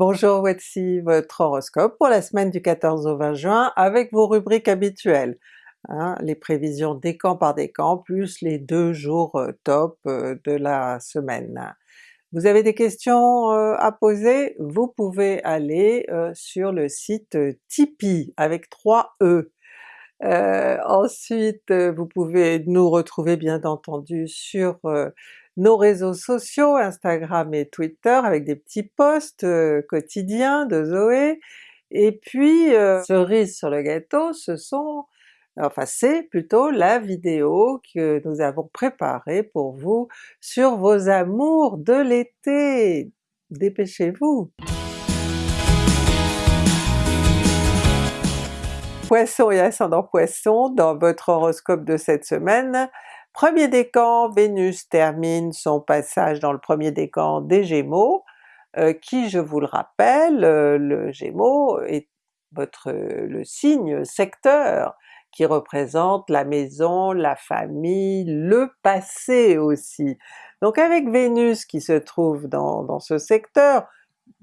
Bonjour, voici votre horoscope pour la semaine du 14 au 20 juin avec vos rubriques habituelles. Hein, les prévisions décan par décan plus les deux jours euh, top euh, de la semaine. Vous avez des questions euh, à poser? Vous pouvez aller sur le site Tipeee avec 3 E. ensuite vous pouvez nous retrouver bien entendu sur nos réseaux sociaux, Instagram et Twitter avec des petits posts euh, quotidiens de Zoé, et puis euh, cerise sur le gâteau, ce sont enfin c'est plutôt la vidéo que nous avons préparée pour vous sur vos amours de l'été! Dépêchez-vous! Poisson et ascendant Poisson, dans votre horoscope de cette semaine, Premier décan, Vénus termine son passage dans le premier décan des Gémeaux, euh, qui je vous le rappelle, euh, le Gémeaux est votre le signe secteur qui représente la maison, la famille, le passé aussi. Donc avec Vénus qui se trouve dans, ce secteur,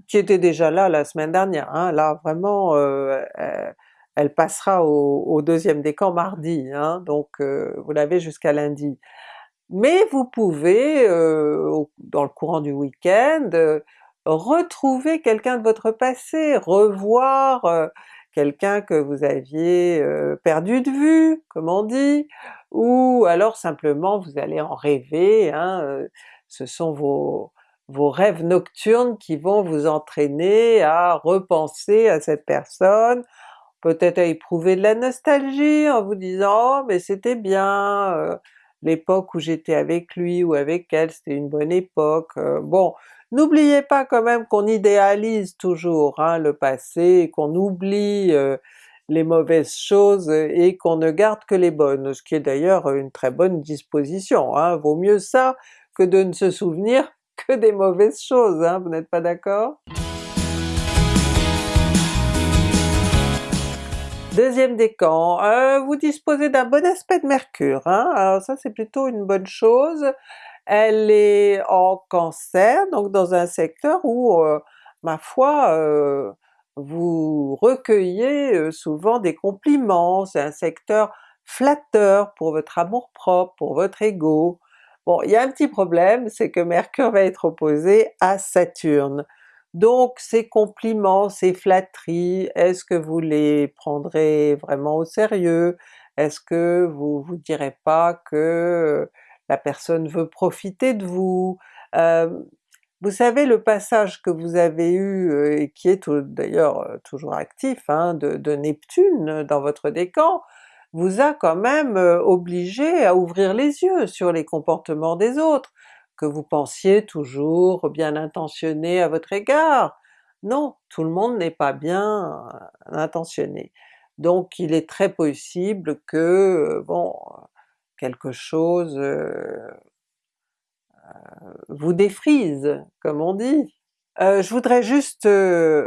qui était déjà là la semaine dernière, hein, là vraiment euh, elle passera au, deuxième décan mardi, hein, donc euh, vous l'avez jusqu'à lundi. Mais vous pouvez, euh, dans le courant du week-end, euh, retrouver quelqu'un de votre passé, revoir quelqu'un que vous aviez perdu de vue, comme on dit, ou alors simplement vous allez en rêver, hein, ce sont vos, vos rêves nocturnes qui vont vous entraîner à repenser à cette personne, peut-être à éprouver de la nostalgie en vous disant oh mais c'était bien, euh, l'époque où j'étais avec lui ou avec elle c'était une bonne époque. Euh, bon, n'oubliez pas quand même qu'on idéalise toujours hein, le passé, qu'on oublie euh, les mauvaises choses et qu'on ne garde que les bonnes, ce qui est d'ailleurs une très bonne disposition, hein. vaut mieux ça que de ne se souvenir que des mauvaises choses, hein, vous n'êtes pas d'accord? Deuxième décan, euh, vous disposez d'un bon aspect de Mercure, hein? alors ça c'est plutôt une bonne chose. Elle est en Cancer, donc dans un secteur où, euh, ma foi, euh, vous recueillez souvent des compliments, c'est un secteur flatteur pour votre amour-propre, pour votre ego. Bon, il y a un petit problème, c'est que Mercure va être opposé à Saturne. Donc ces compliments, ces flatteries, est-ce que vous les prendrez vraiment au sérieux? Est-ce que vous vous direz pas que la personne veut profiter de vous? vous savez le passage que vous avez eu, et qui est d'ailleurs toujours actif, hein, de, de, Neptune dans votre décan, vous a quand même obligé à ouvrir les yeux sur les comportements des autres, que vous pensiez toujours bien intentionné à votre égard. Non, tout le monde n'est pas bien euh, intentionné. Donc il est très possible que, euh, bon, quelque chose euh, vous défrise, comme on dit. je voudrais juste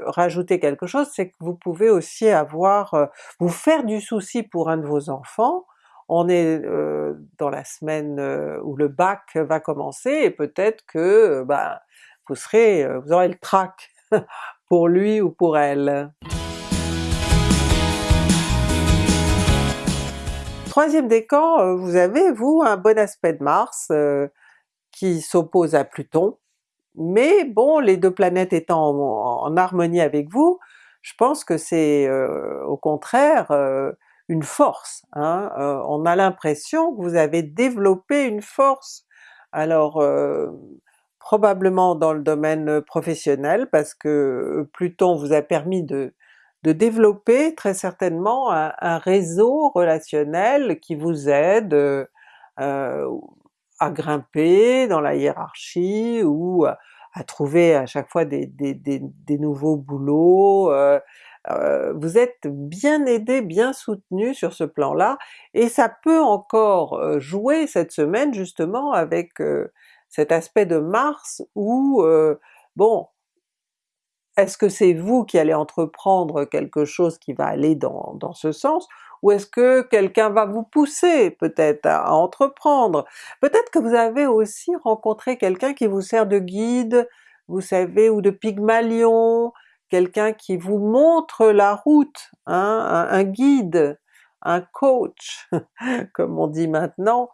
rajouter quelque chose, c'est que vous pouvez aussi avoir, vous faire du souci pour un de vos enfants, on est dans la semaine où le bac va commencer et peut-être que bah, vous serez, vous aurez le trac pour lui ou pour elle. Troisième décan, vous avez vous un bon aspect de Mars qui s'oppose à Pluton, mais bon les deux planètes étant en, harmonie avec vous, je pense que c'est au contraire une force. Hein? Euh, on a l'impression que vous avez développé une force. Alors euh, probablement dans le domaine professionnel parce que Pluton vous a permis de, développer très certainement un, réseau relationnel qui vous aide euh, à grimper dans la hiérarchie ou à, trouver à chaque fois des, nouveaux boulots, euh, vous êtes bien aidé, bien soutenu sur ce plan-là, et ça peut encore euh, jouer cette semaine justement avec euh, cet aspect de Mars où, bon, est-ce que c'est vous qui allez entreprendre quelque chose qui va aller dans, dans ce sens, ou est-ce que quelqu'un va vous pousser peut-être à, entreprendre? Peut-être que vous avez aussi rencontré quelqu'un qui vous sert de guide, vous savez, ou de Pygmalion, quelqu'un qui vous montre la route, hein, un, guide, un coach, comme on dit maintenant,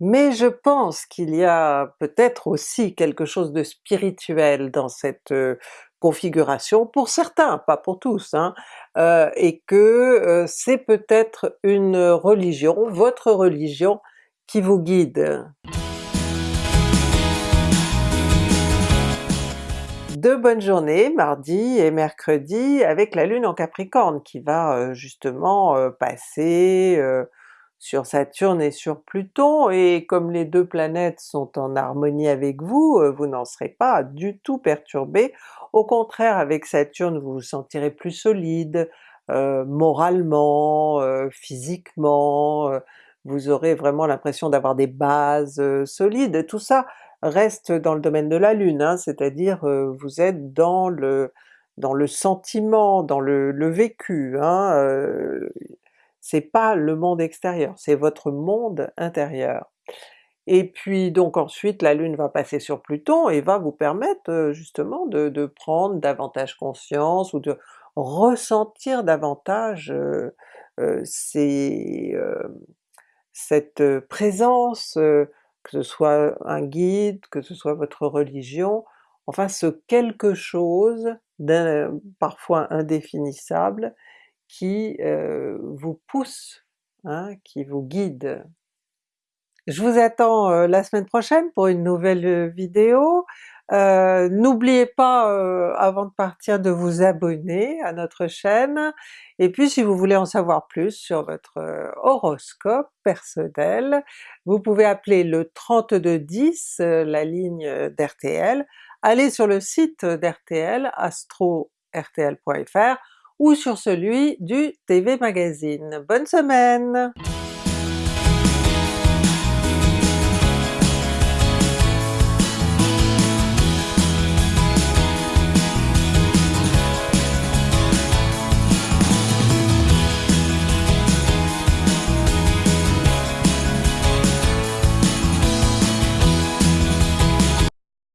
mais je pense qu'il y a peut-être aussi quelque chose de spirituel dans cette euh, configuration, pour certains, pas pour tous, hein, euh, et que euh, c'est peut-être une religion, votre religion, qui vous guide. Deux bonnes journées, mardi et mercredi, avec la Lune en Capricorne qui va euh, justement euh, passer euh, sur Saturne et sur Pluton, et comme les deux planètes sont en harmonie avec vous, vous n'en serez pas du tout perturbé. Au contraire, avec Saturne vous vous sentirez plus solide, moralement, physiquement, vous aurez vraiment l'impression d'avoir des bases solides, tout ça reste dans le domaine de la Lune, hein, c'est-à-dire euh, vous êtes dans le dans le sentiment, dans le, vécu, hein, euh, c'est pas le monde extérieur, c'est votre monde intérieur. Et puis donc ensuite la Lune va passer sur Pluton et va vous permettre euh, justement de, de, prendre davantage conscience ou de ressentir davantage ces, cette présence, que ce soit un guide, que ce soit votre religion, enfin ce quelque chose parfois indéfinissable qui euh, vous pousse, hein, qui vous guide. Je vous attends euh, la semaine prochaine pour une nouvelle euh, vidéo. Euh, n'oubliez pas avant de partir de vous abonner à notre chaîne, et puis si vous voulez en savoir plus sur votre horoscope personnel, vous pouvez appeler le 3210, la ligne d'RTL, allez sur le site d'RTL, astro-rtl.fr, ou sur celui du TV Magazine. Bonne semaine!